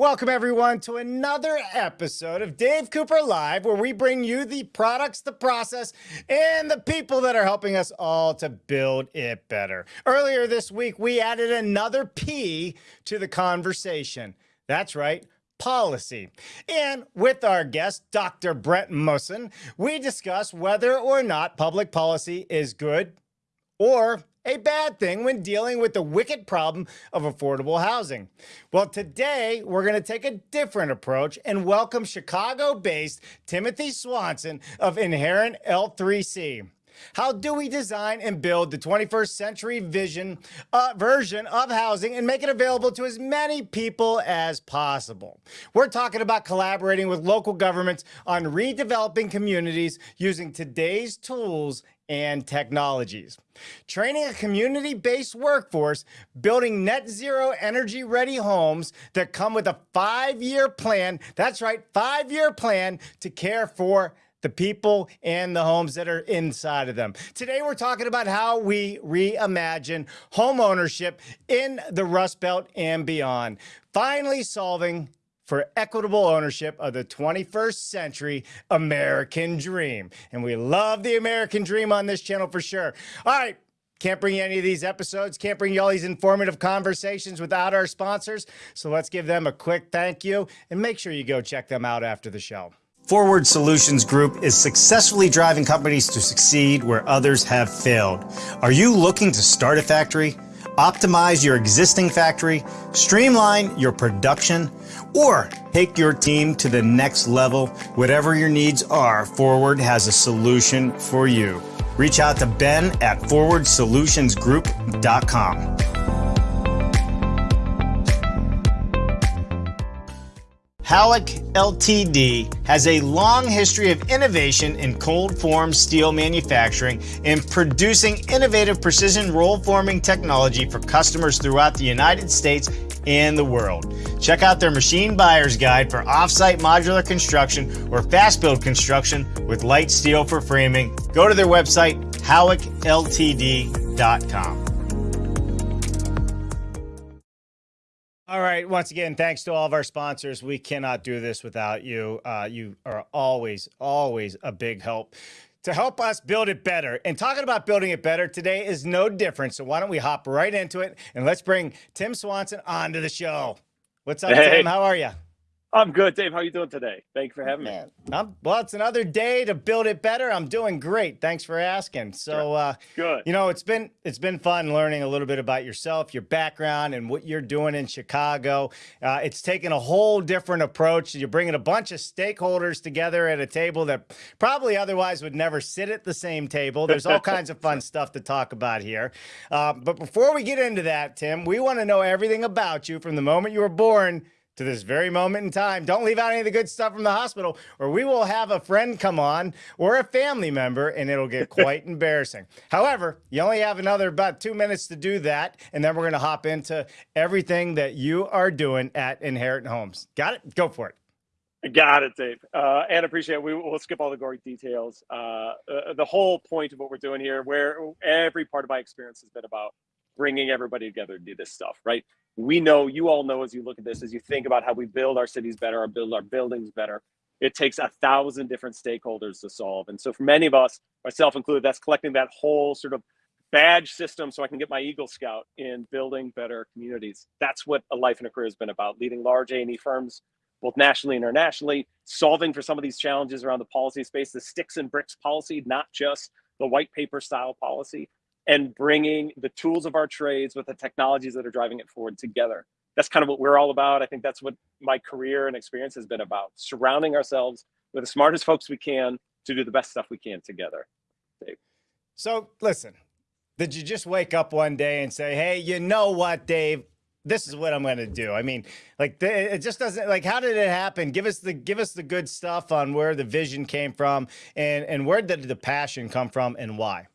welcome everyone to another episode of Dave Cooper Live, where we bring you the products, the process, and the people that are helping us all to build it better. Earlier this week, we added another P to the conversation. That's right, policy. And with our guest, Dr. Brent Mussen, we discuss whether or not public policy is good or a bad thing when dealing with the wicked problem of affordable housing. Well, today we're going to take a different approach and welcome Chicago based Timothy Swanson of Inherent L3C. How do we design and build the 21st century vision uh, version of housing and make it available to as many people as possible? We're talking about collaborating with local governments on redeveloping communities using today's tools and technologies. Training a community based workforce, building net zero energy ready homes that come with a five year plan. That's right, five year plan to care for the people and the homes that are inside of them. Today, we're talking about how we reimagine home ownership in the Rust Belt and beyond, finally solving for equitable ownership of the 21st century American dream. And we love the American dream on this channel for sure. All right. Can't bring you any of these episodes, can't bring you all these informative conversations without our sponsors. So let's give them a quick thank you and make sure you go check them out after the show. Forward Solutions Group is successfully driving companies to succeed where others have failed. Are you looking to start a factory? optimize your existing factory, streamline your production, or take your team to the next level. Whatever your needs are, Forward has a solution for you. Reach out to Ben at forwardsolutionsgroup.com. Howick Ltd. has a long history of innovation in cold form steel manufacturing and producing innovative precision roll forming technology for customers throughout the United States and the world. Check out their machine buyer's guide for offsite modular construction or fast build construction with light steel for framing. Go to their website, howickltd.com. All right. Once again, thanks to all of our sponsors. We cannot do this without you. Uh, you are always, always a big help to help us build it better. And talking about building it better today is no different. So why don't we hop right into it and let's bring Tim Swanson onto the show. What's up, hey. Tim? How are you? I'm good, Dave. How are you doing today? Thank you for having Man, me. I'm, well, it's another day to build it better. I'm doing great. Thanks for asking. So, uh, good. You know, it's been it's been fun learning a little bit about yourself, your background, and what you're doing in Chicago. Uh, it's taken a whole different approach. You're bringing a bunch of stakeholders together at a table that probably otherwise would never sit at the same table. There's all kinds of fun stuff to talk about here. Uh, but before we get into that, Tim, we want to know everything about you from the moment you were born to this very moment in time. Don't leave out any of the good stuff from the hospital, or we will have a friend come on or a family member, and it'll get quite embarrassing. However, you only have another about two minutes to do that, and then we're going to hop into everything that you are doing at Inherent Homes. Got it? Go for it. Got it, Dave. Uh, and appreciate it. We, will skip all the gory details. Uh, uh, the whole point of what we're doing here, where every part of my experience has been about bringing everybody together to do this stuff, right? We know you all know as you look at this as you think about how we build our cities better or build our buildings better it takes a thousand different stakeholders to solve. And so for many of us myself included that's collecting that whole sort of badge system so i can get my eagle scout in building better communities. That's what a life and a career has been about leading large a&e firms both nationally and internationally solving for some of these challenges around the policy space the sticks and bricks policy not just the white paper style policy and bringing the tools of our trades with the technologies that are driving it forward together. That's kind of what we're all about. I think that's what my career and experience has been about surrounding ourselves with the smartest folks we can to do the best stuff we can together. Dave. So, listen, did you just wake up one day and say, hey, you know what, Dave? This is what I'm going to do. I mean, like it just doesn't like how did it happen? Give us the give us the good stuff on where the vision came from and and where did the passion come from and why?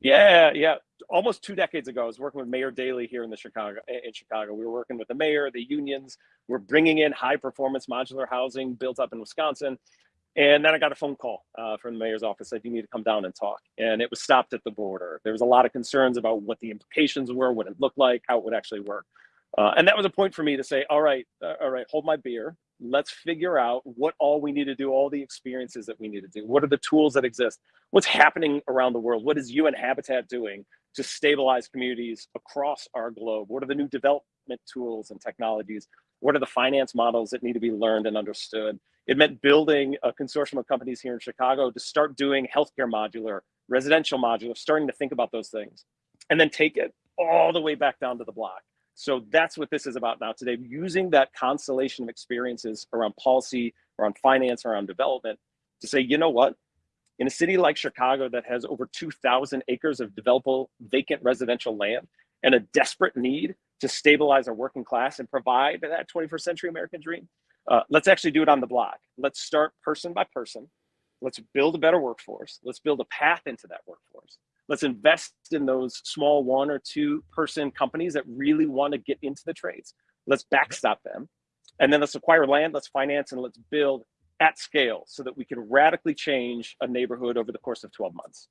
Yeah, yeah. Almost two decades ago, I was working with Mayor Daley here in the Chicago. In Chicago, we were working with the mayor, the unions. We're bringing in high performance modular housing built up in Wisconsin, and then I got a phone call uh, from the mayor's office said you need to come down and talk. And it was stopped at the border. There was a lot of concerns about what the implications were, what it looked like, how it would actually work. Uh, and that was a point for me to say, all right, uh, all right, hold my beer. Let's figure out what all we need to do, all the experiences that we need to do. What are the tools that exist? What's happening around the world? What is UN Habitat doing to stabilize communities across our globe? What are the new development tools and technologies? What are the finance models that need to be learned and understood? It meant building a consortium of companies here in Chicago to start doing healthcare modular, residential modular, starting to think about those things, and then take it all the way back down to the block. So that's what this is about now today, using that constellation of experiences around policy, around finance, around development to say, you know what? In a city like Chicago that has over 2,000 acres of developable vacant residential land and a desperate need to stabilize our working class and provide that 21st century American dream, uh, let's actually do it on the block. Let's start person by person. Let's build a better workforce. Let's build a path into that workforce. Let's invest in those small one or two person companies that really want to get into the trades. Let's backstop them. And then let's acquire land, let's finance, and let's build at scale so that we can radically change a neighborhood over the course of 12 months.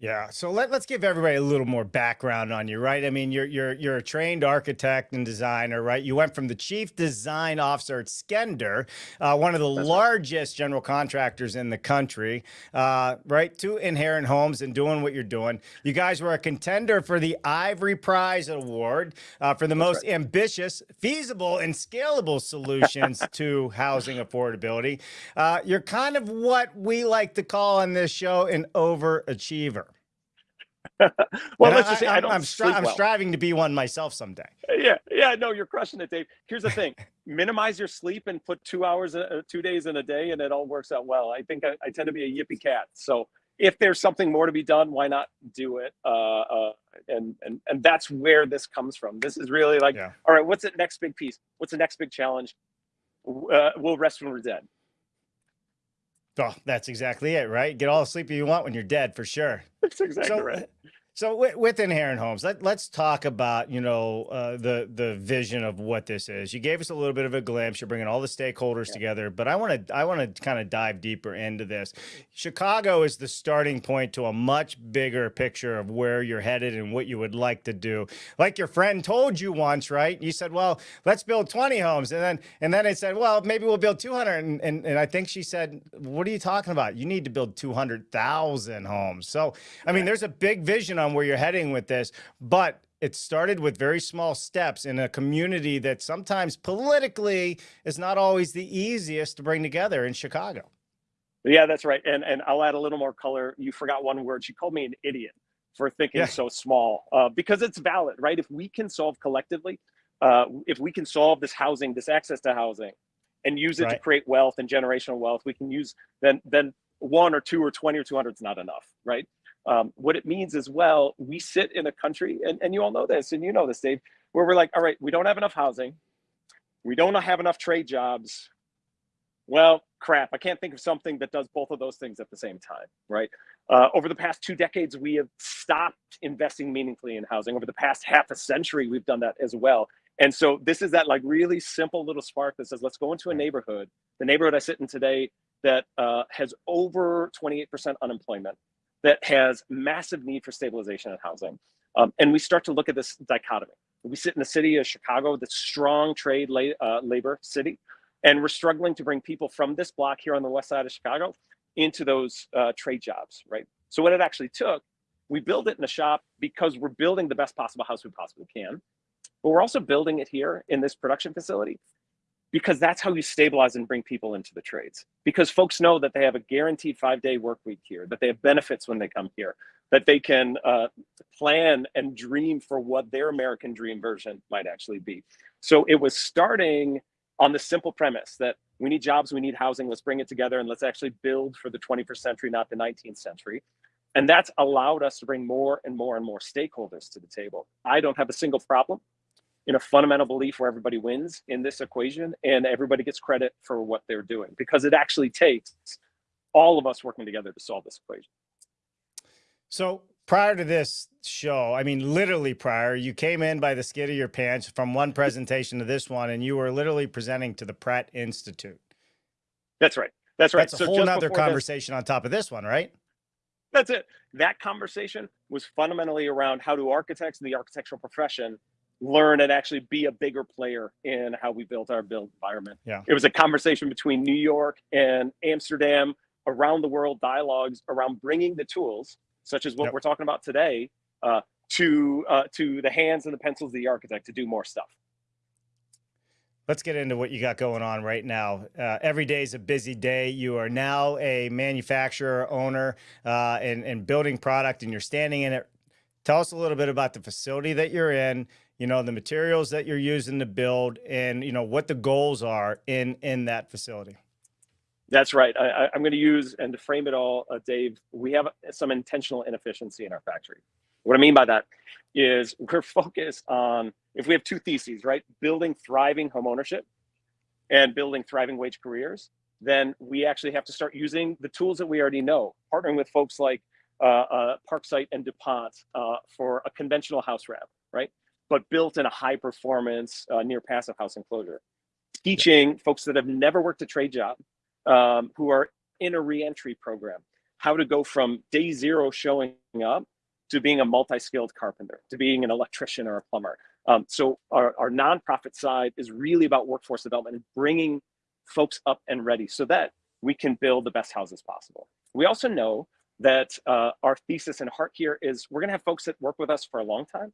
Yeah. So let, let's give everybody a little more background on you, right? I mean, you're you're you're a trained architect and designer, right? You went from the chief design officer at Skender, uh, one of the That's largest general contractors in the country, uh, right, to Inherent Homes and doing what you're doing. You guys were a contender for the Ivory Prize Award uh, for the That's most right. ambitious, feasible, and scalable solutions to housing affordability. Uh, you're kind of what we like to call on this show an overachiever. well, and let's I, just say I. I'm, stri I'm well. striving to be one myself someday. Yeah, yeah, no, you're crushing it, Dave. Here's the thing: minimize your sleep and put two hours, uh, two days in a day, and it all works out well. I think I, I, tend to be a yippee cat, so if there's something more to be done, why not do it? Uh, uh, and and and that's where this comes from. This is really like, yeah. all right, what's the next big piece? What's the next big challenge? Uh, we'll rest when we're dead. Oh, that's exactly it, right? Get all the sleep you want when you're dead, for sure. That's exactly so, right. So with, Inherent Homes, let, us talk about, you know, uh, the, the vision of what this is. You gave us a little bit of a glimpse. You're bringing all the stakeholders yeah. together, but I want to, I want to kind of dive deeper into this. Chicago is the starting point to a much bigger picture of where you're headed and what you would like to do. Like your friend told you once, right? You said, well, let's build 20 homes. And then, and then it said, well, maybe we'll build 200. And, and, and I think she said, what are you talking about? You need to build 200,000 homes. So, I mean, there's a big vision on where you're heading with this, but it started with very small steps in a community that sometimes politically is not always the easiest to bring together in Chicago. Yeah, that's right. And and I'll add a little more color. You forgot one word. She called me an idiot for thinking yeah. so small uh, because it's valid, right? If we can solve collectively, uh, if we can solve this housing, this access to housing, and use it right. to create wealth and generational wealth, we can use then then one or two or 20 or 200 is not enough, right? Um, what it means as well, we sit in a country, and, and you all know this, and you know this, Dave, where we're like, all right, we don't have enough housing. We don't have enough trade jobs. Well, crap, I can't think of something that does both of those things at the same time, right? Uh, over the past two decades, we have stopped investing meaningfully in housing. Over the past half a century, we've done that as well. And so this is that like really simple little spark that says, let's go into a neighborhood, the neighborhood I sit in today that uh, has over 28% unemployment that has massive need for stabilization and housing. Um, and we start to look at this dichotomy. We sit in the city of Chicago, the strong trade la uh, labor city, and we're struggling to bring people from this block here on the west side of Chicago into those uh, trade jobs, right? So what it actually took, we build it in a shop because we're building the best possible house we possibly can, but we're also building it here in this production facility because that's how you stabilize and bring people into the trades. Because folks know that they have a guaranteed five day work week here, that they have benefits when they come here, that they can uh, plan and dream for what their American dream version might actually be. So it was starting on the simple premise that we need jobs, we need housing, let's bring it together and let's actually build for the 21st century, not the 19th century. And that's allowed us to bring more and more and more stakeholders to the table. I don't have a single problem in a fundamental belief where everybody wins in this equation and everybody gets credit for what they're doing because it actually takes all of us working together to solve this equation. So prior to this show, I mean, literally prior, you came in by the skid of your pants from one presentation to this one, and you were literally presenting to the Pratt Institute. That's right. That's right. That's a so whole other conversation this, on top of this one, right? That's it. That conversation was fundamentally around how do architects and the architectural profession learn and actually be a bigger player in how we built our build environment. Yeah. It was a conversation between New York and Amsterdam, around the world dialogues around bringing the tools, such as what Yep. we're talking about today, uh, to uh, to the hands and the pencils of the architect to do more stuff. Let's get into what you got going on right now. Uh, every day is a busy day. You are now a manufacturer, owner, uh, and, and building product, and you're standing in it. Tell us a little bit about the facility that you're in, you know, the materials that you're using to build, and, you know, what the goals are in, in that facility. That's right. I, I'm going to use and to frame it all, uh, Dave. We have some intentional inefficiency in our factory. What I mean by that is we're focused on if we have two theses, right? Building thriving home ownership and building thriving wage careers, then we actually have to start using the tools that we already know, partnering with folks like uh, uh, Parksite and DuPont uh, for a conventional house wrap, right? But built in a high performance uh, near passive house enclosure. Teaching folks that have never worked a trade job, um, who are in a reentry program, how to go from day zero showing up to being a multi-skilled carpenter, to being an electrician or a plumber. Um, so our, our nonprofit side is really about workforce development and bringing folks up and ready so that we can build the best houses possible. We also know that uh, our thesis and heart here is we're gonna have folks that work with us for a long time.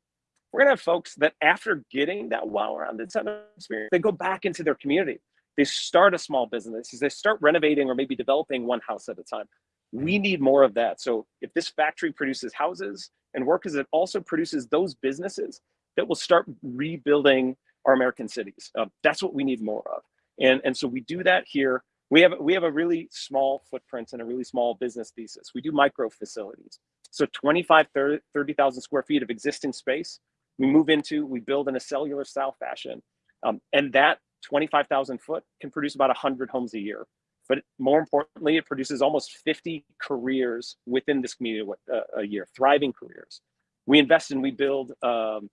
We're gonna have folks that after getting that wow-rounded set of experience, they go back into their community. They start a small business, they start renovating or maybe developing one house at a time. We need more of that. So if this factory produces houses and workers, it also produces those businesses that will start rebuilding our American cities. Uh, that's what we need more of. And, and so we do that here. We have, we have a really small footprint and a really small business thesis. We do micro facilities. So 25, 30,000 square feet of existing space, we move into, we build in a cellular style fashion. Um, and that 25,000 foot can produce about 100 homes a year. But more importantly, it produces almost 50 careers within this community uh, a year, thriving careers. We invest and we build, um,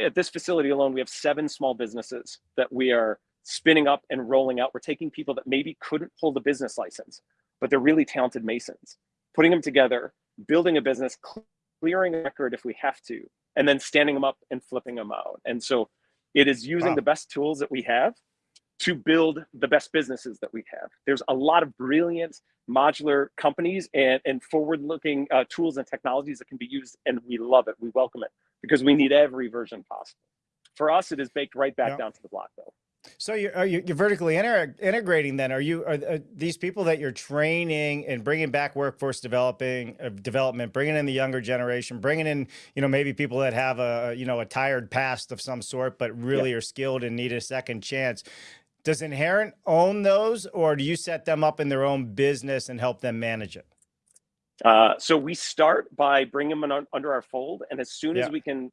at this facility alone, we have seven small businesses that we are spinning up and rolling out. We're taking people that maybe couldn't pull the business license, but they're really talented masons, putting them together, building a business, clearing a record if we have to, and then standing them up and flipping them out. And so it is using Wow. the best tools that we have to build the best businesses that we have. There's a lot of brilliant modular companies and, and forward-looking uh, tools and technologies that can be used, and we love it. We welcome it because we need every version possible. For us, it is baked right back down to the block, though. So you're, are you, you're vertically inter integrating then? Are you, are, are these people that you're training and bringing back workforce developing, uh, development, bringing in the younger generation, bringing in, you know, maybe people that have a, you know, a tired past of some sort, but really are skilled and need a second chance. Does Inherent own those or do you set them up in their own business and help them manage it? Uh, so we start by bringing them un- under our fold, and as soon as we can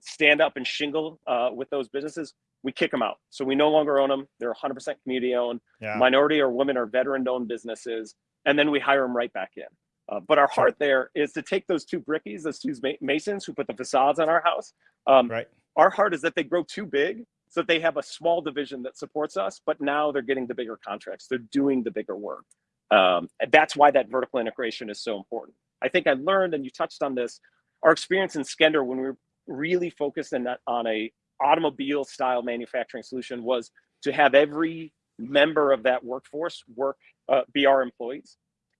stand up and shingle uh, with those businesses, we kick them out. So we no longer own them; they're 100% community owned. Yeah. Minority or women or veteran-owned businesses, and then we hire them right back in. Uh, but our heart there is to take those two brickies, those two masons who put the facades on our house. Um, Right. Our heart is that they grow too big so that they have a small division that supports us, but now they're getting the bigger contracts. They're doing the bigger work. Um, and that's why that vertical integration is so important. I think I learned, and you touched on this, our experience in Skender when we were really focused in that, on a automobile style manufacturing solution was to have every member of that workforce work uh, be our employees.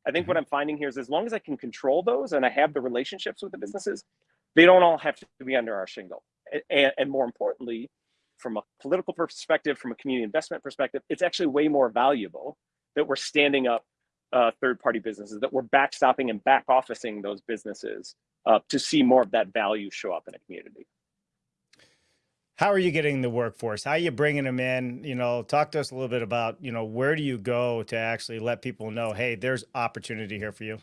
I think what I'm finding here is as long as I can control those and I have the relationships with the businesses, they don't all have to be under our shingle. And, and more importantly, from a political perspective, from a community investment perspective, it's actually way more valuable that we're standing up uh, third-party businesses, that we're backstopping and back officing those businesses uh, to see more of that value show up in a community. How are you getting the workforce? How are you bringing them in? You know, talk to us a little bit about, you know, where do you go to actually let people know, hey, there's opportunity here for you?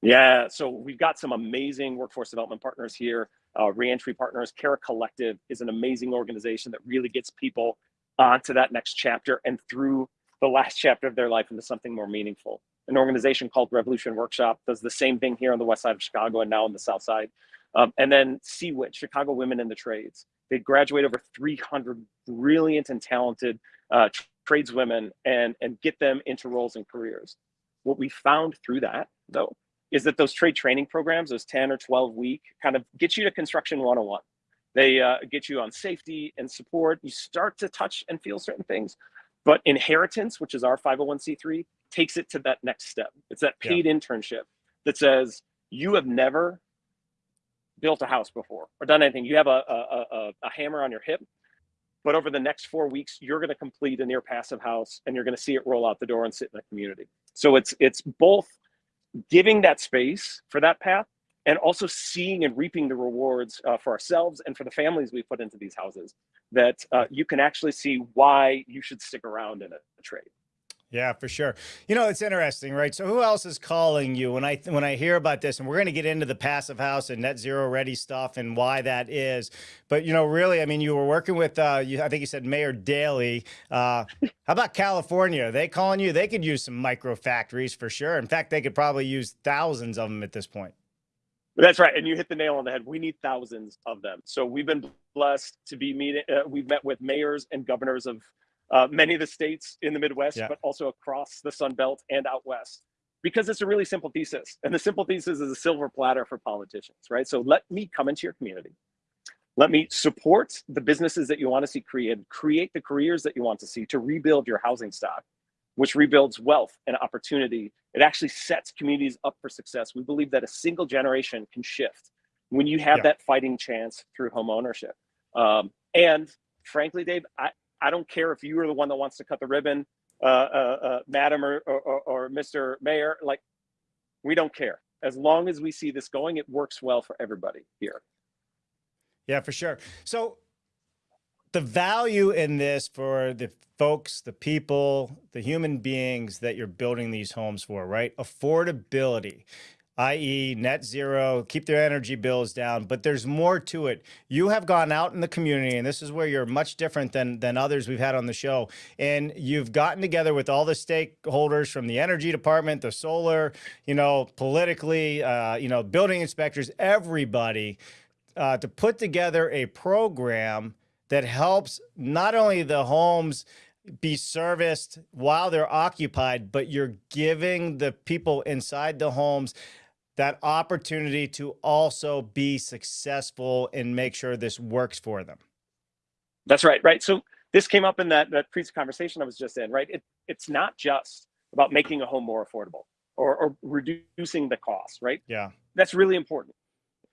Yeah, so we've got some amazing workforce development partners here, uh, reentry partners. Cara Collective is an amazing organization that really gets people onto that next chapter and through the last chapter of their life into something more meaningful. An organization called Revolution Workshop does the same thing here on the west side of Chicago and now on the south side. Um, and then CWIT, Chicago Women in the Trades. They graduate over 300 brilliant and talented uh, tradeswomen and, and get them into roles and careers. What we found through that, though, is that those trade training programs, those 10 or 12 week, kind of get you to construction 101. They uh, get you on safety and support. You start to touch and feel certain things. But inheritance, which is our 501c3, takes it to that next step. It's that paid yeah. internship that says you have never built a house before or done anything. You have a, a, a, a hammer on your hip, but over the next four weeks, you're going to complete a near passive house and you're going to see it roll out the door and sit in the community. So it's it's both giving that space for that path and also seeing and reaping the rewards uh, for ourselves and for the families we put into these houses that uh, you can actually see why you should stick around in a, a trade. Yeah, for sure. You know, it's interesting, right? So who else is calling you when I when I hear about this and we're going to get into the passive house and net zero ready stuff and why that is. But you know, really, I mean, you were working with uh you, I think you said Mayor Daley. Uh how about California? Are they calling you? They could use some micro factories for sure. In fact, they could probably use thousands of them at this point. That's right, and you hit the nail on the head. We need thousands of them. So we've been blessed to be meeting. Uh, we've met with mayors and governors of uh, many of the states in the Midwest, yeah. but also across the Sun Belt and out west, because it's a really simple thesis. And the simple thesis is a silver platter for politicians, right? So let me come into your community. Let me support the businesses that you want to see created, create the careers that you want to see to rebuild your housing stock, which rebuilds wealth and opportunity. It actually sets communities up for success. We believe that a single generation can shift when you have yeah. that fighting chance through home ownership. Um, and frankly, Dave, I, I don't care if you are the one that wants to cut the ribbon, uh, uh, uh, Madam or, or, or Mr. Mayor, like we don't care. As long as we see this going, it works well for everybody here. Yeah, for sure. So the value in this for the folks, the people, the human beings that you're building these homes for, right? Affordability i.e. net zero, keep their energy bills down, but there's more to it. You have gone out in the community and this is where you're much different than, than others we've had on the show. And you've gotten together with all the stakeholders from the energy department, the solar, you know, politically, uh, you know, building inspectors, everybody uh, to put together a program that helps not only the homes be serviced while they're occupied, but you're giving the people inside the homes that opportunity to also be successful and make sure this works for them. That's right, right. So this came up in that, that previous conversation I was just in, right? It, it's not just about making a home more affordable or, or reducing the cost, right? Yeah. That's really important.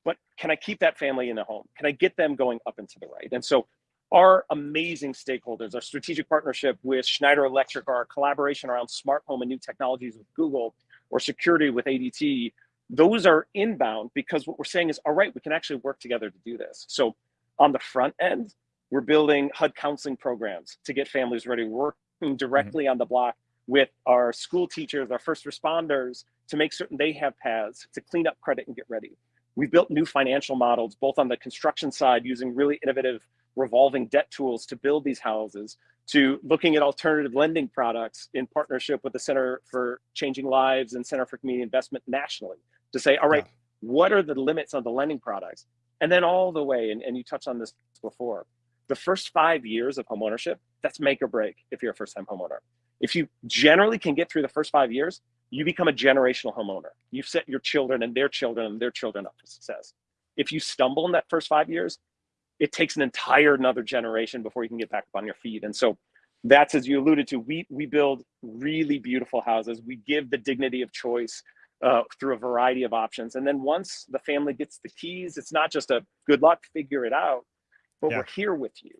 But can I keep that family in a home? Can I get them going up and to the right? And so our amazing stakeholders, our strategic partnership with Schneider Electric, our collaboration around smart home and new technologies with Google, or security with ADT, those are inbound because what we're saying is, all right, we can actually work together to do this. So on the front end, we're building HUD counseling programs to get families ready, working mm-hmm. directly mm -hmm. on the block with our school teachers, our first responders, to make certain they have paths to clean up credit and get ready. We've built new financial models, both on the construction side, using really innovative revolving debt tools to build these houses, to looking at alternative lending products in partnership with the Center for Changing Lives and Center for Community Investment nationally to say, all right, yeah. what are the limits on the lending products? And then all the way, and, and you touched on this before, the first five years of homeownership, that's make or break if you're a first time homeowner. If you generally can get through the first five years, you become a generational homeowner. You've set your children and their children and their children up for success. If you stumble in that first five years, it takes an entire another generation before you can get back up on your feet. And so that's as you alluded to, we we build really beautiful houses. We give the dignity of choice uh, through a variety of options. And then once the family gets the keys, it's not just a good luck, figure it out, but yeah. we're here with you.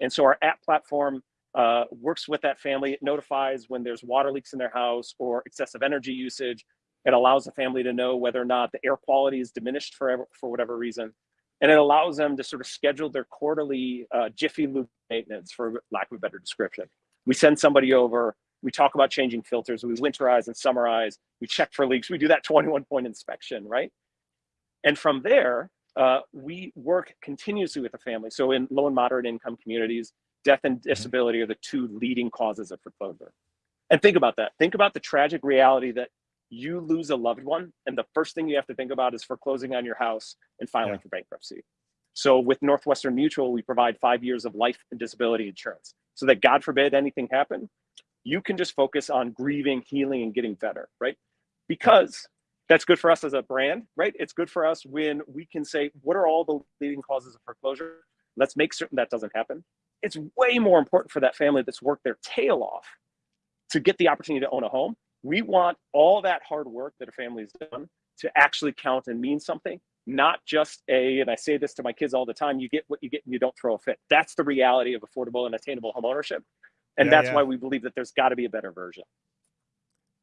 And so our app platform uh, works with that family. It notifies when there's water leaks in their house or excessive energy usage. It allows the family to know whether or not the air quality is diminished for, for whatever reason. And it allows them to sort of schedule their quarterly uh, Jiffy Lube maintenance, for lack of a better description. We send somebody over, we talk about changing filters. We winterize and summarize. We check for leaks. We do that 21 point inspection, right? And from there, uh, we work continuously with the family. So in low and moderate income communities, death and mm-hmm. disability are the two leading causes of foreclosure. And think about that. Think about the tragic reality that you lose a loved one, and the first thing you have to think about is foreclosing on your house and filing yeah. for bankruptcy. So with Northwestern Mutual, we provide five years of life and disability insurance so that God forbid anything happen, you can just focus on grieving, healing, and getting better, right? Because that's good for us as a brand, right? It's good for us when we can say, what are all the leading causes of foreclosure? let's make certain that doesn't happen. It's way more important for that family that's worked their tail off to get the opportunity to own a home. We want all that hard work that a family's done to actually count and mean something, not just a, and I say this to my kids all the time, you get what you get and you don't throw a fit. That's the reality of affordable and attainable home ownership. And yeah, that's yeah. why we believe that there's got to be a better version.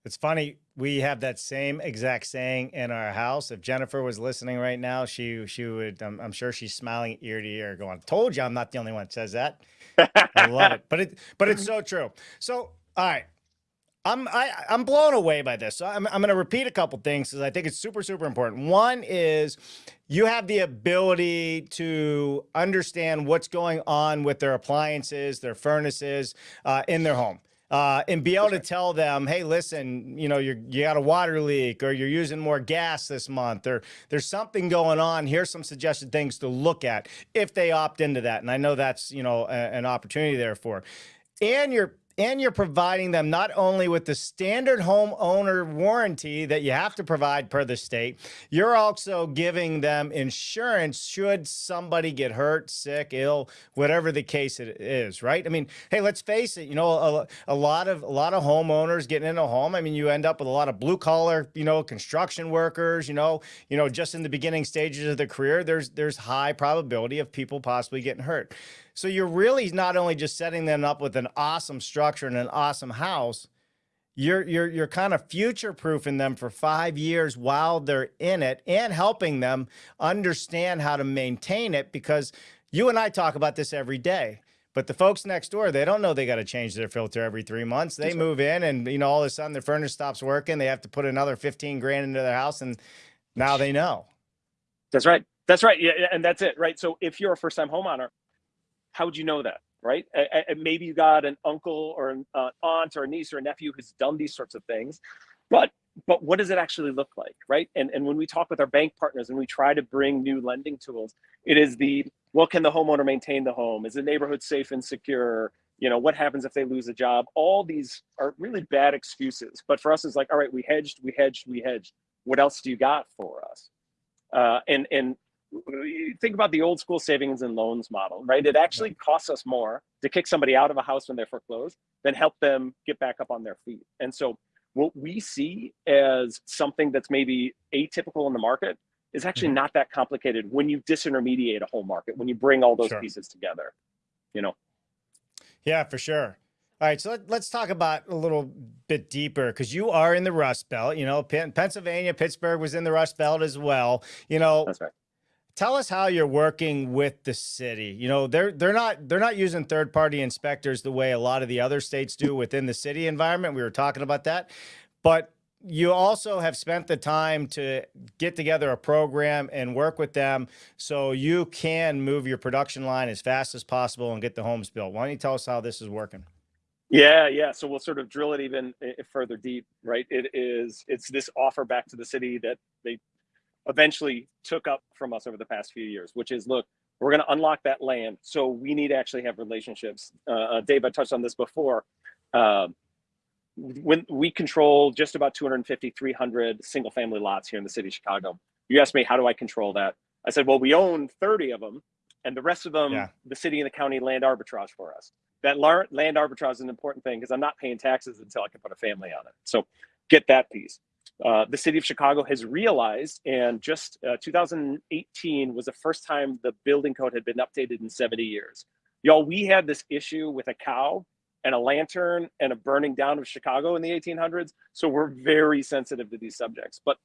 It's funny. We have that same exact saying in our house. If Jennifer was listening right now, she she would. I'm, I'm sure she's smiling ear to ear, going, "Told you, I'm not the only one that says that." I love it, but it but it's so true. So, all right, I'm I, I'm blown away by this. So I'm I'm going to repeat a couple things because I think it's super super important. One is you have the ability to understand what's going on with their appliances, their furnaces uh, in their home uh, and be able to tell them, hey, listen, you know, you're, you got a water leak or you're using more gas this month or there's something going on. Here's some suggested things to look at if they opt into that. And I know that's, you know, a, an opportunity there for. And you're and you're providing them not only with the standard homeowner warranty that you have to provide per the state, you're also giving them insurance should somebody get hurt, sick, ill, whatever the case it is, right? I mean, hey, let's face it, you know, a, a lot of a lot of homeowners getting in a home, I mean, you end up with a lot of blue collar, you know, construction workers, you know, you know, just in the beginning stages of their career, there's there's high probability of people possibly getting hurt. So you're really not only just setting them up with an awesome structure and an awesome house, you're you're you're kind of future proofing them for five years while they're in it and helping them understand how to maintain it because you and I talk about this every day. But the folks next door, they don't know they got to change their filter every three months. They move in and, you know, all of a sudden their furnace stops working. They have to put another 15 grand into their house. And now they know. That's right. That's right. Yeah. And that's it. Right. So if you're a first time homeowner, how would you know that? Right? Maybe you got an uncle or an uh, aunt or a niece or a nephew who's done these sorts of things, but but what does it actually look like, right? And and when we talk with our bank partners and we try to bring new lending tools, it is the well, can the homeowner maintain the home? Is the neighborhood safe and secure? You know, what happens if they lose a job? All these are really bad excuses. But for us, it's like, all right, we hedged, we hedged, we hedged. What else do you got for us? Uh, and and think about the old school savings and loans model, right? It actually costs us more to kick somebody out of a house when they're foreclosed than help them get back up on their feet. And so what we see as something that's maybe atypical in the market is actually mm-hmm. not that complicated when you disintermediate a whole market, when you bring all those sure. pieces together, you know? Yeah, for sure. All right, so let, us talk about a little bit deeper because you are in the Rust Belt. You know, Pennsylvania, Pittsburgh was in the Rust Belt as well. You know, That's right tell us how you're working with the city. You know, they're they're not they're not using third party inspectors the way a lot of the other states do within the city environment. We were talking about that, but you also have spent the time to get together a program and work with them so you can move your production line as fast as possible and get the homes built. Why don't you tell us how this is working? Yeah, yeah. So we'll sort of drill it even eh, further deep, right? It is it's this offer back to the city that they eventually took up from us over the past few years, which is look, we're going to unlock that land. So we need to actually have relationships. Uh, uh Dave, I touched on this before. Uh, when we control just about 250, 300 single family lots here in the city of Chicago. You asked me, how do I control that? I said, well, we own 30 of them and the rest of them, yeah. the city and the county land arbitrage for us. That land arbitrage is an important thing because I'm not paying taxes until I can put a family on it. So get that piece. Uh, the city of Chicago has realized, and just uh, 2018 was the first time the building code had been updated in 70 years. Y'all, we had this issue with a cow and a lantern and a burning down of Chicago in the 1800s. So we're very sensitive to these subjects. But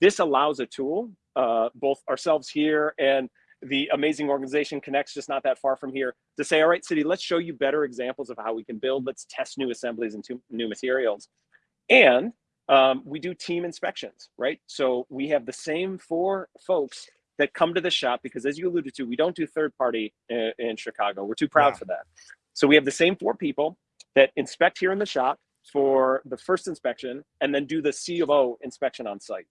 this allows a tool, uh, both ourselves here and the amazing organization Connects, just not that far from here, to say, all right, city, let's show you better examples of how we can build. Let's test new assemblies and new materials. And um, we do team inspections, right? So we have the same four folks that come to the shop because as you alluded to, we don't do third party in, in Chicago. We're too proud yeah. for that. So we have the same four people that inspect here in the shop for the first inspection and then do the C of O inspection on site.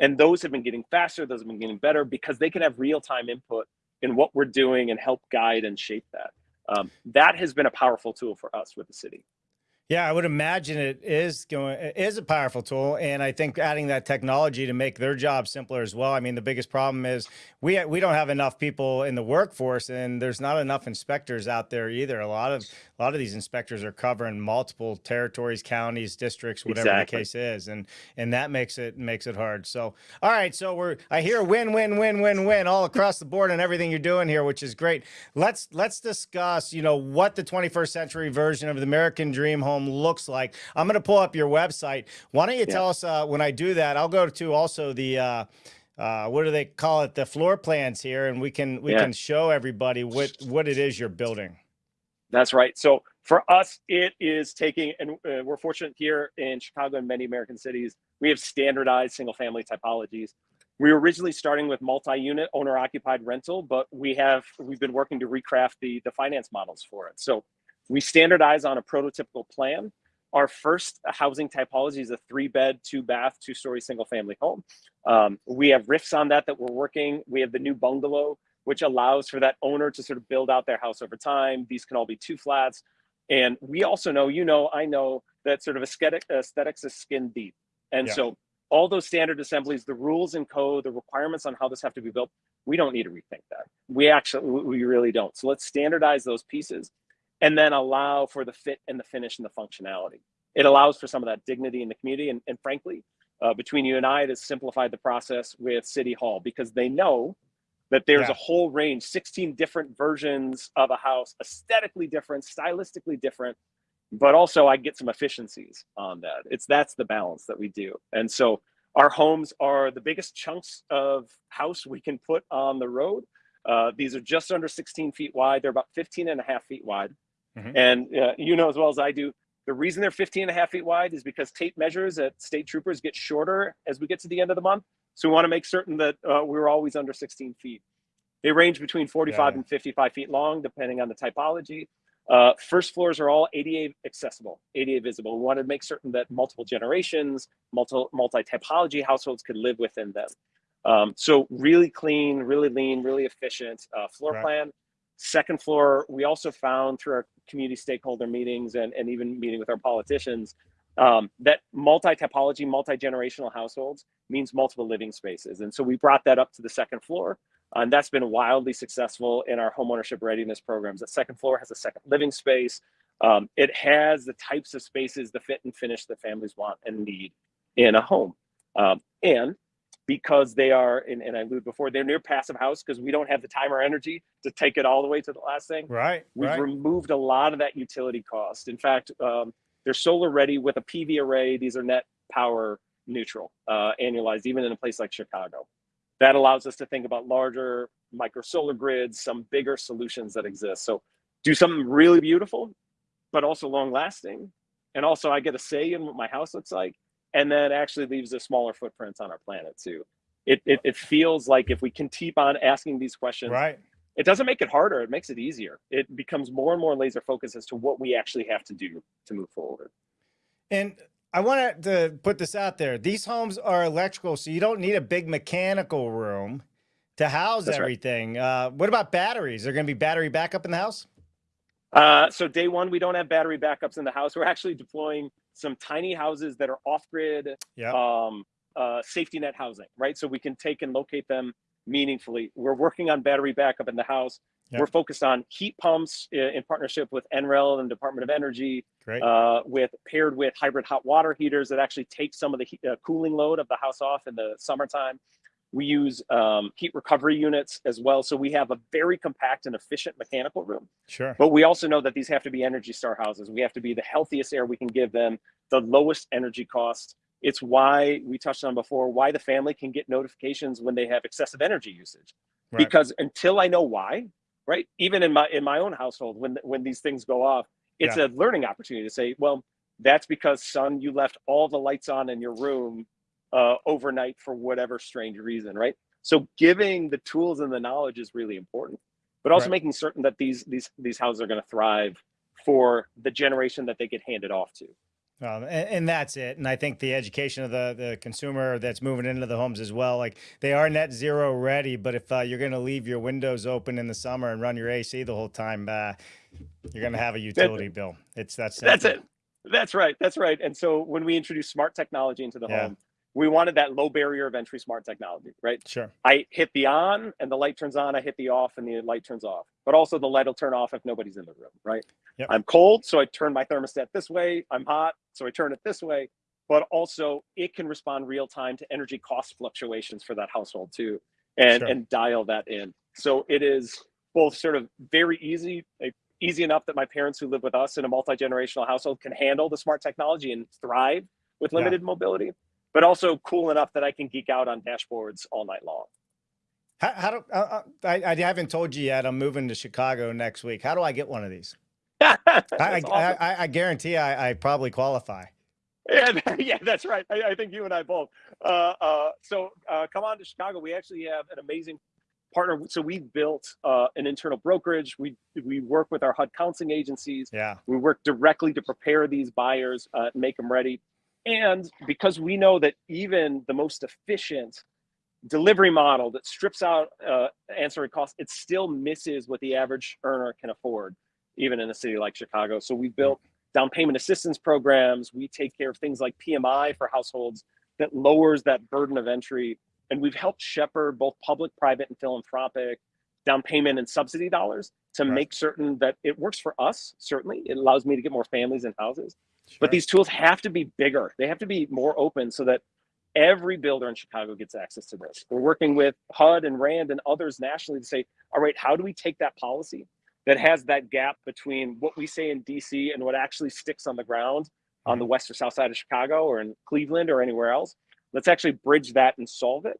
And those have been getting faster, those have been getting better because they can have real-time input in what we're doing and help guide and shape that. Um, that has been a powerful tool for us with the city. Yeah, I would imagine it is going it is a powerful tool, and I think adding that technology to make their job simpler as well. I mean, the biggest problem is we we don't have enough people in the workforce, and there's not enough inspectors out there either. A lot of a lot of these inspectors are covering multiple territories, counties, districts, whatever exactly. the case is, and and that makes it makes it hard. So, all right, so we're I hear win win win win win all across the board and everything you're doing here, which is great. Let's let's discuss, you know, what the 21st century version of the American Dream Home looks like. I'm going to pull up your website. Why don't you yeah. tell us uh, when I do that? I'll go to also the. Uh, uh, what do they call it? The floor plans here, and we can we yeah. can show everybody what what it is you're building. That's right. So for us, it is taking, and uh, we're fortunate here in Chicago and many American cities, we have standardized single family typologies. We were originally starting with multi-unit owner occupied rental, but we have we've been working to recraft the the finance models for it. So we standardize on a prototypical plan. Our first housing typology is a three bed, two bath, two story single family home. Um, we have riffs on that that we're working. We have the new bungalow, which allows for that owner to sort of build out their house over time. These can all be two flats. And we also know, you know, I know that sort of aesthetic, aesthetics is skin deep. And yeah. so all those standard assemblies, the rules and code, the requirements on how this have to be built, we don't need to rethink that. We actually, we really don't. So let's standardize those pieces and then allow for the fit and the finish and the functionality. It allows for some of that dignity in the community. And, and frankly, uh, between you and I, it has simplified the process with City Hall because they know that there's yeah. a whole range, 16 different versions of a house, aesthetically different, stylistically different, but also I get some efficiencies on that. It's that's the balance that we do. And so our homes are the biggest chunks of house we can put on the road. Uh, these are just under 16 feet wide. They're about 15 and a half feet wide. Mm-hmm. And uh, you know as well as I do, the reason they're 15 and a half feet wide is because tape measures at state troopers get shorter as we get to the end of the month. So we want to make certain that uh, we're always under 16 feet. They range between 45 yeah. and 55 feet long, depending on the typology. Uh, first floors are all ADA accessible, ADA visible. We wanted to make certain that multiple generations, multi, multi-typology households could live within them. Um, so really clean, really lean, really efficient uh, floor right. plan. Second floor, we also found through our community stakeholder meetings and, and even meeting with our politicians um, that multi-typology, multi-generational households means multiple living spaces. And so we brought that up to the second floor. And that's been wildly successful in our homeownership readiness programs. The second floor has a second living space. Um, it has the types of spaces, the fit and finish that families want and need in a home. Um, and because they are, and, and I alluded before, they're near passive house because we don't have the time or energy to take it all the way to the last thing. Right. We've right. removed a lot of that utility cost. In fact, um, they're solar ready with a PV array. These are net power neutral, uh, annualized, even in a place like Chicago. That allows us to think about larger micro solar grids, some bigger solutions that exist. So do something really beautiful, but also long lasting. And also I get a say in what my house looks like and that actually leaves a smaller footprint on our planet too. It, it, it feels like if we can keep on asking these questions, right. It doesn't make it harder, it makes it easier. It becomes more and more laser focused as to what we actually have to do to move forward. And I want to put this out there. These homes are electrical, so you don't need a big mechanical room to house That's everything. Right. Uh, what about batteries? Are going to be battery backup in the house? Uh, so day one, we don't have battery backups in the house. We're actually deploying some tiny houses that are off grid, yep. um, uh, safety net housing, right? So we can take and locate them meaningfully. We're working on battery backup in the house. Yep. We're focused on heat pumps in partnership with NREL and Department of Energy, uh, with paired with hybrid hot water heaters that actually take some of the heat, uh, cooling load of the house off in the summertime. We use um, heat recovery units as well. So we have a very compact and efficient mechanical room. Sure. But we also know that these have to be Energy Star houses. We have to be the healthiest air we can give them, the lowest energy cost. It's why we touched on before, why the family can get notifications when they have excessive energy usage. Right. Because until I know why, right? Even in my in my own household, when when these things go off, it's yeah. a learning opportunity to say, well, that's because son, you left all the lights on in your room uh, overnight for whatever strange reason, right? So giving the tools and the knowledge is really important, but also right. making certain that these these these houses are going to thrive for the generation that they get handed off to. Um, and, and, that's it. And I think the education of the, the consumer that's moving into the homes as well, like they are net zero ready, but if uh, you're going to leave your windows open in the summer and run your AC the whole time, uh, you're going to have a utility bill. It's that's that's it. That's right. That's right. And so when we introduce smart technology into the Yeah. home, we wanted that low barrier of entry smart technology, right? Sure. I hit the on and the light turns on. I hit the off and the light turns off. But also the light will turn off if nobody's in the room, right? Yep. I'm cold, so I turn my thermostat this way. I'm hot, so I turn it this way. But also it can respond real time to energy cost fluctuations for that household too, and Sure. and dial that in. So it is both sort of very easy, like, easy enough that my parents who live with us in a multi generational household can handle the smart technology and thrive with Yeah. limited mobility, but also cool enough that I can geek out on dashboards all night long. How, how do, uh, uh, I, I haven't told you yet, I'm moving to Chicago next week. How do I get one of these? I, I, awesome. I, I guarantee I, I probably qualify. yeah, yeah, that's right. I, I think you and I both. Uh, uh, so uh, come on to Chicago. We actually have an amazing partner. So we built uh, an internal brokerage. We we work with our HUD counseling agencies. Yeah. We work directly to prepare these buyers, uh, make them ready. And because we know that even the most efficient delivery model that strips out uh, ancillary costs, it still misses what the average earner can afford, even in a city like Chicago. So we built down payment assistance programs. We take care of things like PMI for households that lowers that burden of entry. And we've helped shepherd both public, private, and philanthropic down payment and subsidy dollars to Right. make certain that it works for us. Certainly, it allows me to get more families and houses. But these tools have to be bigger. They have to be more open so that every builder in Chicago gets access to this. We're working with HUD and RAND and others nationally to say, all right, how do we take that policy that has that gap between what we say in DC and what actually sticks on the ground on the west or south side of Chicago or in Cleveland or anywhere else? Let's actually bridge that and solve it.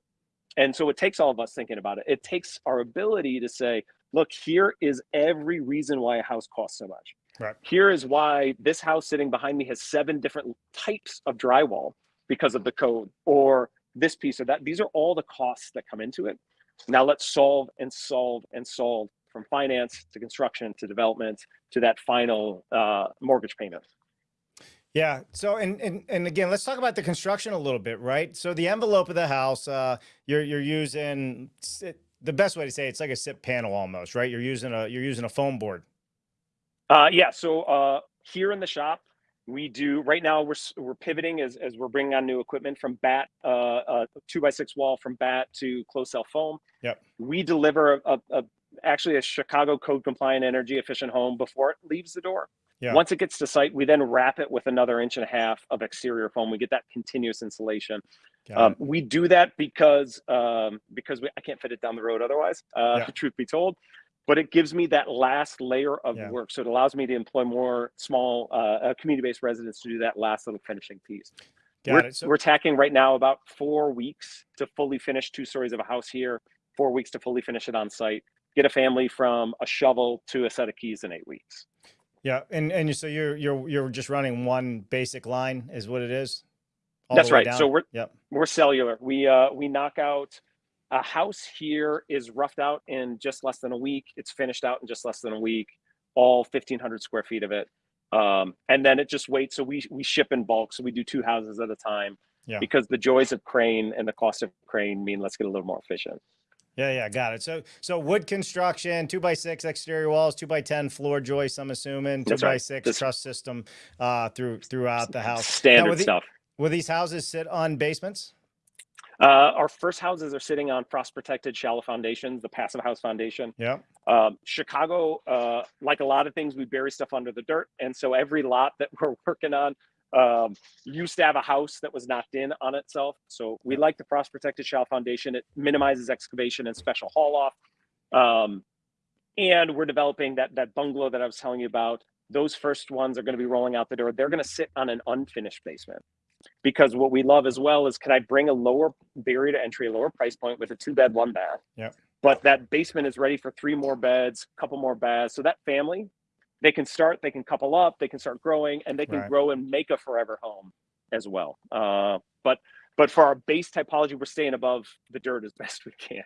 And so it takes all of us thinking about it. It takes our ability to say, look, here is every reason why a house costs so much. Right. Here is why this house sitting behind me has seven different types of drywall because of the code, or this piece or that. These are all the costs that come into it. Now let's solve and solve and solve from finance to construction to development to that final uh, mortgage payment. Yeah. So, and, and, and again, let's talk about the construction a little bit, right? So the envelope of the house, uh, you're, you're using the best way to say it, it's like a SIP panel almost, right? You're using a, you're using a foam board. Uh, yeah. So uh, here in the shop, we do right now. We're we're pivoting as as we're bringing on new equipment from batt, uh, uh, two by six wall from batt to closed cell foam. Yep. We deliver a, a, a actually a Chicago code compliant, energy efficient home before it leaves the door. Yeah. Once it gets to site, we then wrap it with another inch and a half of exterior foam. We get that continuous insulation. Um, we do that because um, because we, I can't fit it down the road otherwise. Uh, Yeah. Truth be told, but it gives me that last layer of Yeah. work. So it allows me to employ more small uh, uh, community-based residents to do that last little finishing piece. Got we're, it. So, we're tacking right now about four weeks to fully finish two stories of a house here. Four weeks to fully finish it on site. Get a family from a shovel to a set of keys in eight weeks. yeah. And, and you, so you're, you're, you're just running one basic line is what it is? That's right. down? So we're Yep. we're cellular. We uh we knock out a house here is roughed out in just less than a week. It's finished out in just less than a week. All 1,500 square feet of it, um, and then it just waits. So we we ship in bulk. So we do two houses at a time. Yeah. Because the joys of crane and the cost of crane mean let's get a little more efficient. Yeah, yeah, got it. So, so wood construction, two by six exterior walls, two by ten floor joists. I'm assuming two That's by right. six This- truss system uh, through throughout the house. Standard the- stuff. Will these houses sit on basements? Uh, our first houses are sitting on frost protected shallow foundations, the passive house foundation. Yeah, Um, Chicago, uh, like a lot of things, we bury stuff under the dirt, and so every lot that we're working on um, used to have a house that was knocked in on itself. So we like the frost protected shallow foundation. It minimizes excavation and special haul off. Um, and we're developing that that bungalow that I was telling you about. Those first ones are going to be rolling out the door. They're going to sit on an unfinished basement because what we love as well is can I bring a lower barrier to entry, a lower price point with a two bed, one bath? Yep. But that basement is ready for three more beds, a couple more baths. So that family, they can start, they can couple up, they can start growing, and they can Right. grow and make a forever home as well. Uh, but but for our base typology, we're staying above the dirt as best we can.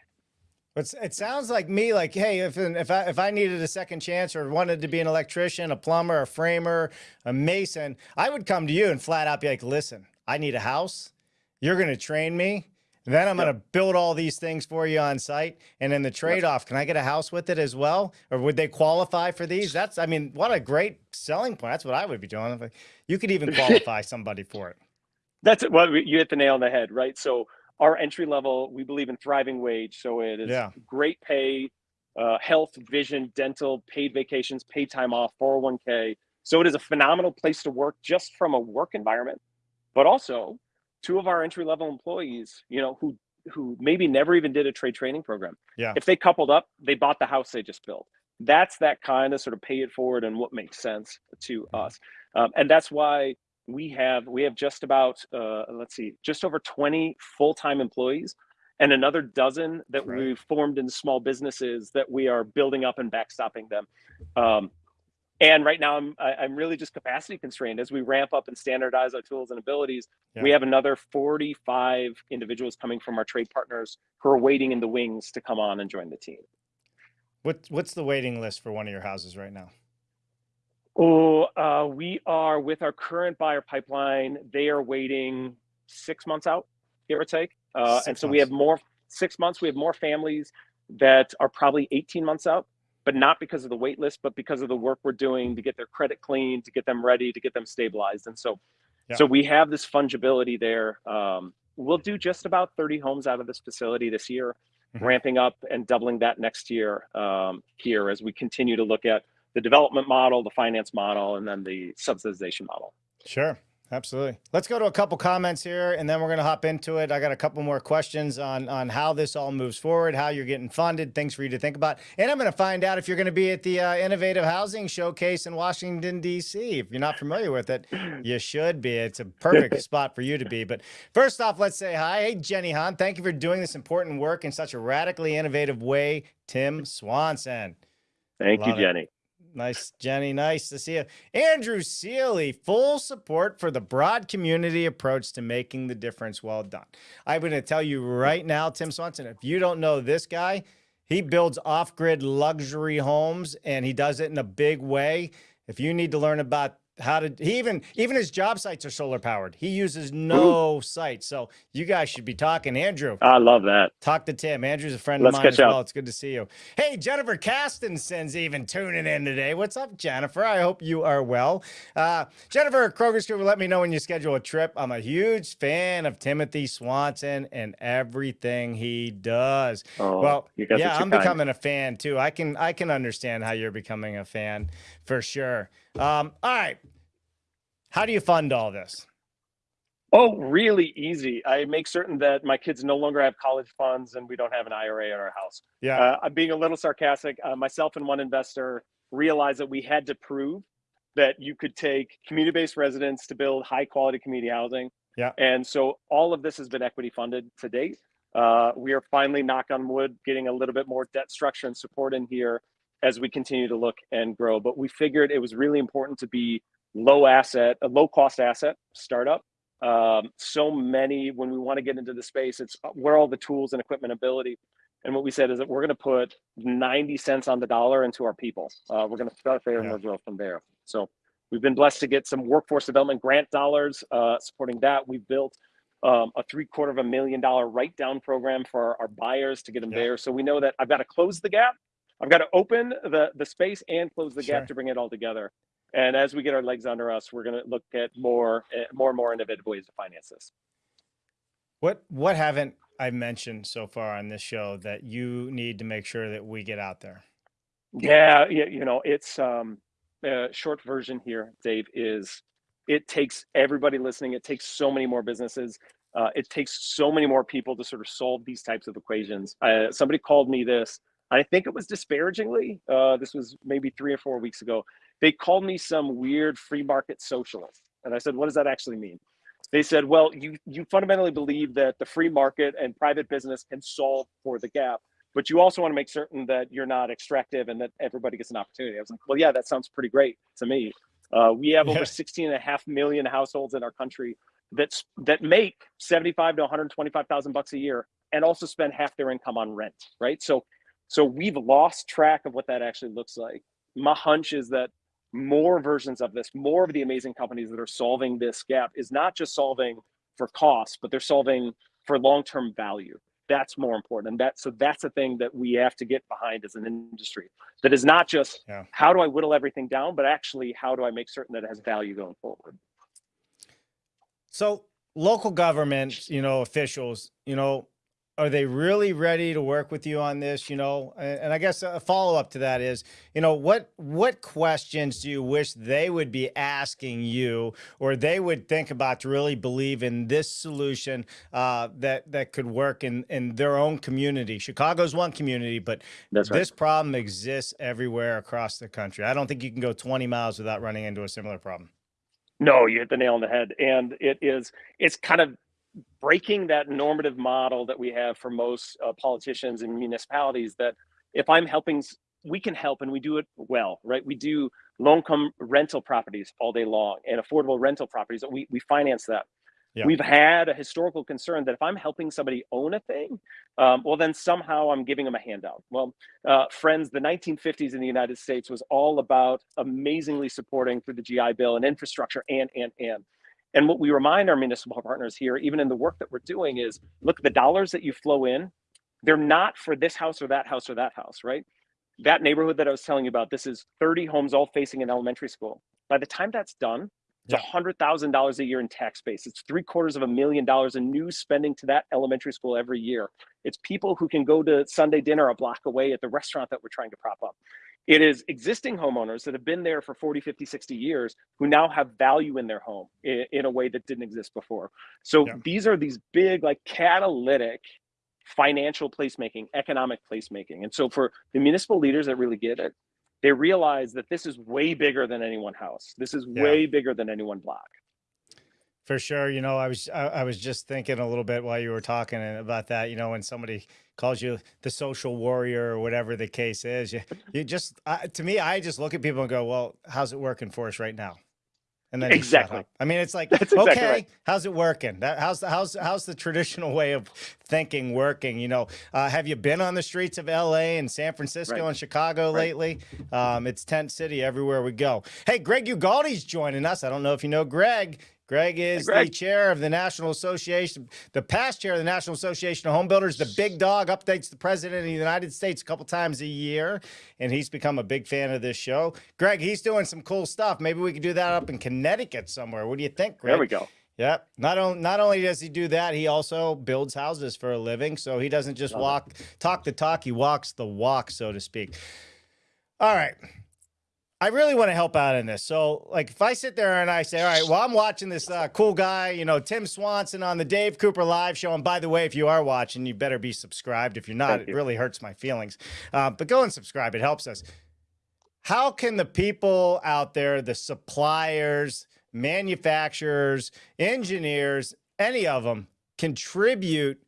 It's, it sounds like me like, hey, if if I if I needed a second chance or wanted to be an electrician, a plumber, a framer, a mason, I would come to you and flat out be like, listen, I need a house. You're going to train me, Then I'm yep. going to build all these things for you on site. And then the trade off, yep. can I get a house with it as well? Or would they qualify for these? That's, I mean, what a great selling point. That's what I would be doing. You could even qualify somebody for it. That's it. Well, you hit the nail on the head, right? So our entry level, we believe in thriving wage. So it is yeah. great pay, uh, health, vision, dental, paid vacations, paid time off, 401k. So it is a phenomenal place to work just from a work environment, but also two of our entry level employees, you know, who who maybe never even did a trade training program. Yeah. If they coupled up, they bought the house they just built. That's that kind of sort of pay it forward and what makes sense to mm-hmm. us. Um, and that's why we have we have just about uh, let's see, just over 20 full-time employees and another dozen that right. we've formed in small businesses that we are building up and backstopping them. Um, and right now I'm I'm really just capacity constrained as we ramp up and standardize our tools and abilities. Yeah. We have another 45 individuals coming from our trade partners who are waiting in the wings to come on and join the team. What what's the waiting list for one of your houses right now? Oh, uh, we are with our current buyer pipeline. They are waiting six months out, give or take. Uh, and so months. we have more six months. We have more families that are probably 18 months out but not because of the wait list, but because of the work we're doing to get their credit clean, to get them ready, to get them stabilized. And so, yeah. so we have this fungibility there. Um, we'll do just about 30 homes out of this facility this year, mm-hmm. ramping up and doubling that next year um, here as we continue to look at the development model, the finance model, and then the subsidization model. Sure. Absolutely. Let's go to a couple comments here and then we're going to hop into it. I got a couple more questions on, on how this all moves forward, how you're getting funded, things for you to think about. And I'm going to find out if you're going to be at the uh, Innovative Housing Showcase in Washington, D.C. If you're not familiar with it, you should be. It's a perfect spot for you to be. But first off, let's say hi. Hey, Jenny Hahn, thank you for doing this important work in such a radically innovative way. Tim Swanson. Thank Love you, Jenny. It. Nice, Jenny. Nice to see you. Andrew Seely, full support for the broad community approach to making the difference. Well done. I'm going to tell you right now, Tim Swanson, if you don't know this guy, he builds off grid luxury homes and he does it in a big way. If you need to learn about how to he even even his job sites are solar powered. He uses no Ooh. sites. So you guys should be talking. Andrew. I love that. Talk to tim. Andrew's a friend Let's of mine as well. It's good to see you. Hey jennifer Castenson's even tuning in today. What's up jennifer? I hope you are well. Uh, jennifer kroger's group let me know when you schedule a trip. I'm a huge fan of timothy swanson and everything he does. Oh, well yeah i'm kind. becoming a fan too. I can i can understand how you're becoming a fan for sure um, all right. How do you fund all this? Oh, really easy. I make certain that my kids no longer have college funds and we don't have an IRA in our house. Yeah. Uh, I'm being a little sarcastic. Uh, myself and one investor realized that we had to prove that you could take community based residents to build high quality community housing. Yeah. And so all of this has been equity funded to date. Uh, we are finally, knock on wood, getting a little bit more debt structure and support in here as we continue to look and grow. But we figured it was really important to be low asset, a low cost asset startup. Um, so many, when we want to get into the space, it's where all the tools and equipment ability. And what we said is that we're going to put 90 cents on the dollar into our people. Uh, we're going to start there yeah. and we'll grow from there. So we've been blessed to get some workforce development grant dollars uh, supporting that. We've built um, a three quarter of a million dollar write down program for our, our buyers to get them yeah. there. So we know that I've got to close the gap I've got to open the the space and close the sure. gap to bring it all together. And as we get our legs under us, we're going to look at more eh, more and more innovative ways to finance this. What what haven't I mentioned so far on this show that you need to make sure that we get out there? Yeah, yeah you know, it's um a short version here, Dave, is it takes everybody listening. It takes so many more businesses. Uh, it takes so many more people to sort of solve these types of equations. Uh, somebody called me this I think it was disparagingly. Uh, this was maybe three or four weeks ago. They called me some weird free market socialist, and I said, "What does that actually mean?" They said, "Well, you you fundamentally believe that the free market and private business can solve for the gap, but you also want to make certain that you're not extractive and that everybody gets an opportunity." I was like, "Well, yeah, that sounds pretty great to me." Uh, we have yeah. over 16 and a half million households in our country that's that make 75 to 125,000 bucks a year and also spend half their income on rent, right? So so we've lost track of what that actually looks like. My hunch is that more versions of this, more of the amazing companies that are solving this gap is not just solving for cost, but they're solving for long-term value that's more important and that so that's a thing that we have to get behind as an industry that is not just yeah. how do i whittle everything down but actually how do i make certain that it has value going forward so local government you know officials you know are they really ready to work with you on this you know and, and, i guess a follow-up to that is you know what what questions do you wish they would be asking you or they would think about to really believe in this solution uh, that that could work in in their own community chicago's one community but right. this problem exists everywhere across the country i don't think you can go 20 miles without running into a similar problem no, you hit the nail on the head. And it is, it's kind of breaking that normative model that we have for most uh, politicians and municipalities that if I'm helping, we can help and we do it well, right? We do income rental properties all day long and affordable rental properties. We, we finance that. Yeah. We've had a historical concern that if I'm helping somebody own a thing, um, well, then somehow I'm giving them a handout. Well, uh, friends, the 1950s in the United States was all about amazingly supporting through the GI Bill and infrastructure and, and, and. And what we remind our municipal partners here, even in the work that we're doing, is look, the dollars that you flow in, they're not for this house or that house or that house, right? That neighborhood that I was telling you about, this is 30 homes all facing an elementary school. By the time that's done, it's hundred thousand dollars a year in tax base. It's three quarters of a million dollars in new spending to that elementary school every year. It's people who can go to Sunday dinner a block away at the restaurant that we're trying to prop up. It is existing homeowners that have been there for 40, 50, 60 years who now have value in their home in, in a way that didn't exist before. So yeah. these are these big, like catalytic financial placemaking, economic placemaking. And so for the municipal leaders that really get it, they realize that this is way bigger than any one house. This is yeah. way bigger than any one block. For sure. You know, I was I, I, was just thinking a little bit while you were talking about that. You know, when somebody calls you the social warrior or whatever the case is, you, you just uh, to me, I just look at people and go, "Well, how's it working for us right now?" And then exactly. I mean, it's like, That's okay, exactly right. how's it working? That, how's the how's how's the traditional way of thinking working? You know, uh, have you been on the streets of L.A. and San Francisco right. and Chicago right. lately? Um, it's tent city everywhere we go. Hey, Greg Ugalde's joining us. I don't know if you know Greg. Greg is hey, Greg. the chair of the National Association, the past chair of the National Association of Home Builders. The big dog updates the president of the United States a couple times a year, and he's become a big fan of this show. Greg, he's doing some cool stuff. Maybe we could do that up in Connecticut somewhere. What do you think, Greg? There we go. Yep. Not only not only does he do that, he also builds houses for a living. So he doesn't just Love walk it. talk the talk, he walks the walk, so to speak. All right. I really want to help out in this. So, like, if I sit there and I say, all right, well, I'm watching this uh, cool guy, you know, Tim Swanson on the Dave Cooper live show. And by the way, if you are watching, you better be subscribed. If you're not, Thank it you. really hurts my feelings. Uh, but go and subscribe, it helps us. How can the people out there, the suppliers, manufacturers, engineers, any of them contribute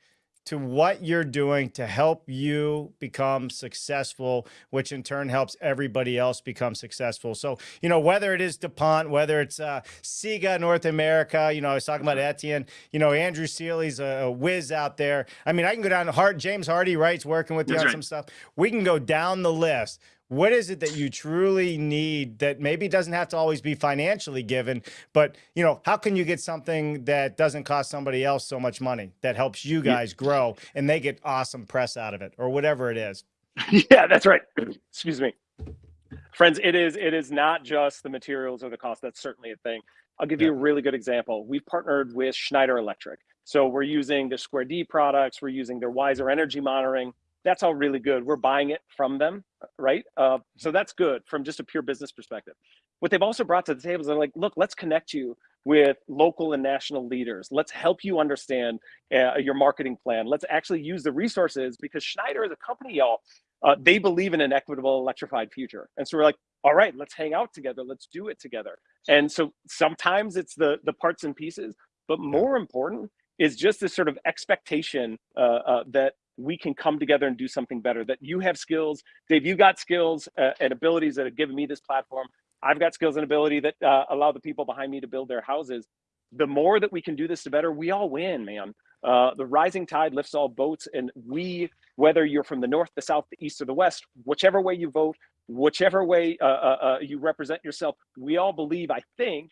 to what you're doing to help you become successful, which in turn helps everybody else become successful. So, you know, whether it is DuPont, whether it's uh, SIGA North America, you know, I was talking about Etienne, you know, Andrew Seely's a, a whiz out there. I mean, I can go down to Hart, James Hardie, right's working with you That's on right. some stuff. We can go down the list what is it that you truly need that maybe doesn't have to always be financially given but you know how can you get something that doesn't cost somebody else so much money that helps you guys grow and they get awesome press out of it or whatever it is? Yeah that's right. Excuse me. Friends it is it is not just the materials or the cost. That's certainly a thing. I'll give yeah. you a really good example. We've partnered with schneider electric. So we're using the square d products. We're using their wiser energy monitoring that's all really good. We're buying it from them, right? Uh, so that's good from just a pure business perspective. What they've also brought to the table is they're like, look, let's connect you with local and national leaders. Let's help you understand uh, your marketing plan. Let's actually use the resources because Schneider is a company, y'all. Uh, they believe in an equitable electrified future. And so we're like, all right, let's hang out together. Let's do it together. And so sometimes it's the, the parts and pieces, but more important is just this sort of expectation uh, uh, that we can come together and do something better that you have skills dave you got skills uh, and abilities that have given me this platform. I've got skills and ability that uh, allow the people behind me to build their houses. The more that we can do this the better. We all win man. Uh, the rising tide lifts all boats and we whether you're from the north the south the east or the west whichever way you vote whichever way uh, uh, uh, you represent yourself we all believe i think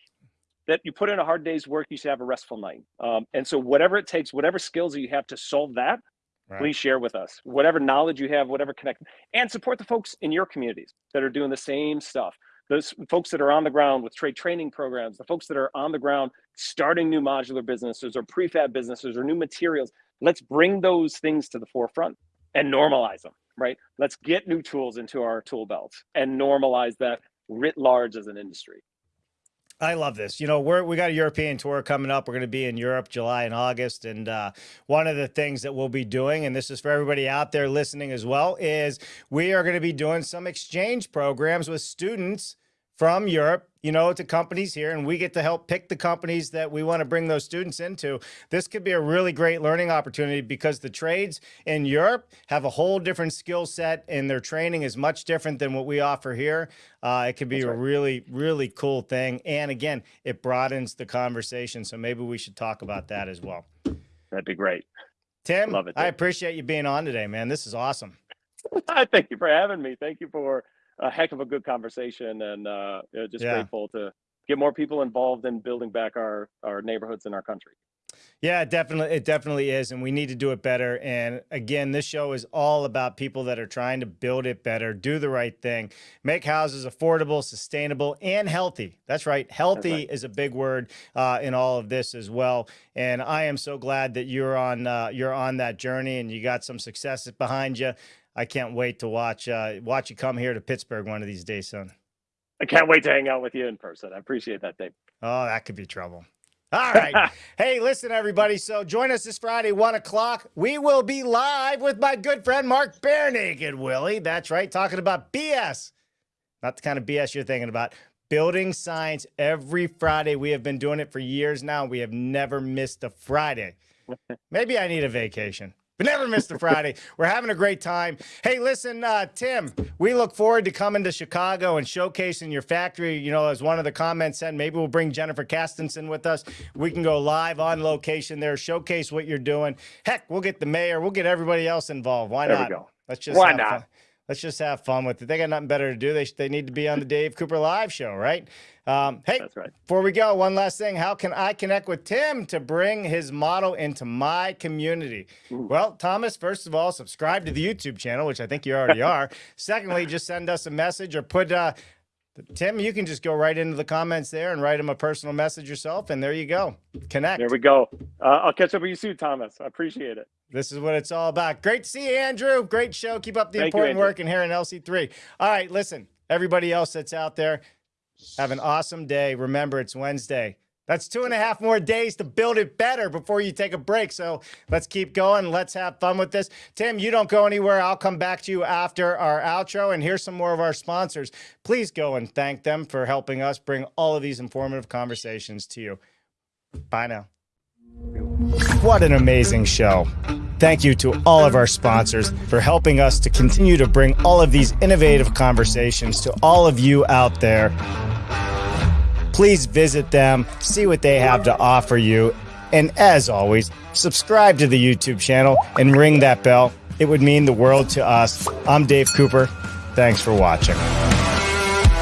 that you put in a hard day's work, you should have a restful night. Um, and so, whatever it takes, whatever skills you have to solve that, right. please share with us. Whatever knowledge you have, whatever connect, and support the folks in your communities that are doing the same stuff. Those folks that are on the ground with trade training programs, the folks that are on the ground starting new modular businesses or prefab businesses or new materials. Let's bring those things to the forefront and normalize them, right? Let's get new tools into our tool belts and normalize that writ large as an industry. I love this. You know, we're we got a European tour coming up. We're going to be in Europe July and August, and uh, one of the things that we'll be doing, and this is for everybody out there listening as well, is we are going to be doing some exchange programs with students from Europe, you know, to companies here, and we get to help pick the companies that we want to bring those students into. This could be a really great learning opportunity because the trades in Europe have a whole different skill set, and their training is much different than what we offer here. Uh, it could be right. a really, really cool thing. And again, it broadens the conversation. So maybe we should talk about that as well. That'd be great. Tim, Love it, I appreciate you being on today, man. This is awesome. I thank you for having me. Thank you for a heck of a good conversation and uh, just yeah. grateful to get more people involved in building back our our neighborhoods in our country. Yeah, definitely. It definitely is. And we need to do it better. And again, this show is all about people that are trying to build it better, do the right thing, make houses affordable, sustainable, and healthy. That's right. Healthy That's right. is a big word uh, in all of this as well. And I am so glad that you're on uh, you're on that journey and you got some successes behind you. I can't wait to watch uh, watch you come here to Pittsburgh one of these days, son. I can't wait to hang out with you in person. I appreciate that, Dave. Oh, that could be trouble. All right. hey, listen, everybody. So join us this Friday, one o'clock. We will be live with my good friend Mark Barenaked Willie. That's right, talking about BS. Not the kind of BS you're thinking about. Building science every Friday. We have been doing it for years now. We have never missed a Friday. Maybe I need a vacation but never missed a Friday. We're having a great time. Hey, listen, uh, Tim, we look forward to coming to Chicago and showcasing your factory. You know, as one of the comments said, maybe we'll bring Jennifer Castenson with us. We can go live on location there, showcase what you're doing. Heck, we'll get the mayor, we'll get everybody else involved. Why there not? Let's just why not? Fun. Let's just have fun with it. They got nothing better to do. They, they need to be on the Dave Cooper Live show, right? Um, hey, right. before we go, one last thing. How can I connect with Tim to bring his model into my community? Ooh. Well, Thomas, first of all, subscribe to the YouTube channel, which I think you already are. Secondly, just send us a message or put uh, Tim, you can just go right into the comments there and write him a personal message yourself, and there you go. Connect. There we go. Uh, I'll catch up with you soon, Thomas. I appreciate it. This is what it's all about. Great to see you, Andrew. Great show. Keep up the Thank important you, work in here in LC3. All right, listen, everybody else that's out there, have an awesome day. Remember, it's Wednesday. That's two and a half more days to build it better before you take a break. So let's keep going. Let's have fun with this. Tim, you don't go anywhere. I'll come back to you after our outro. And here's some more of our sponsors. Please go and thank them for helping us bring all of these informative conversations to you. Bye now. What an amazing show. Thank you to all of our sponsors for helping us to continue to bring all of these innovative conversations to all of you out there please visit them, see what they have to offer you. And as always, subscribe to the YouTube channel and ring that bell. It would mean the world to us. I'm Dave Cooper. Thanks for watching.